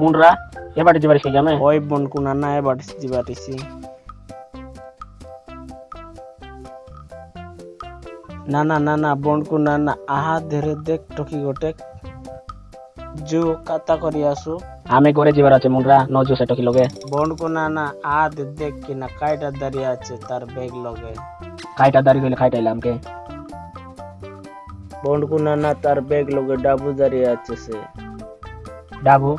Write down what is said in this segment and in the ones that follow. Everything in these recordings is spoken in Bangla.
মুনরা এ বাড়িতে বাড়ি সেখানে ওই বোন কোনা না এ বাড়িতে বাড়িছি না না না না বোন কোনা না আহা ধরে দেখ টকি গটে। জু কাতা করি আসু। আমি ঘরে যাবার আছে মুনরা মুন্ডরা নজু সেটকি লগে। বোন কোনা না আহা দেখ কি না কাইটা দাড়ি আছে তার ব্যাগ লগে। কাইটা দাঁড়িয়ে গেলে কাইটাইলে আমাকে। বোন কোনা না তার ব্যাগ লগে ডাবু দাড়ি আছে সে। ডাবু?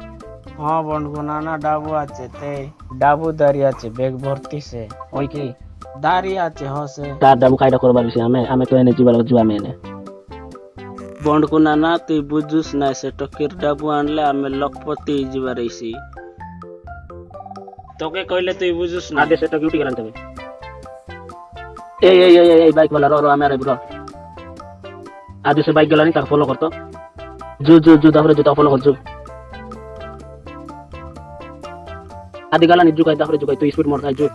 হ্যাঁ বন্ধু নানা ডাবু আছে তে ডাবু দাঁড়িয়ে আছে বেগ ভর্তি সে ওই কি? দাঁড়িয়ে আছে হসে। তার ডাবু কাইটা করবার বিষয় আমি আমি তো এনে জিবার জুয়া মেনে বন্ধু নানা তুই বুঝুস না সে টকির ডাবু আনলে আমি লক্ষপতি জিবার রইছি তোকে কইলে তুই বুঝুস না আদে সেটা কিউটি গেলাম তবে এই এই এই এই বাইক বলা রো রো আমি আরে ব্রো আদে সে বাইক গেলানি তার ফলো করতো। জু জু জু তারপরে জুতা ফলো করছ ada galan juga itu juga itu isu mortal juga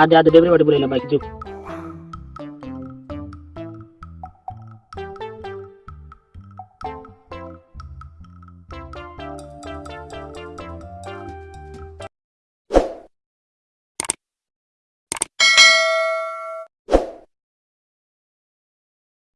ada ada beberapa boleh lebih baik juga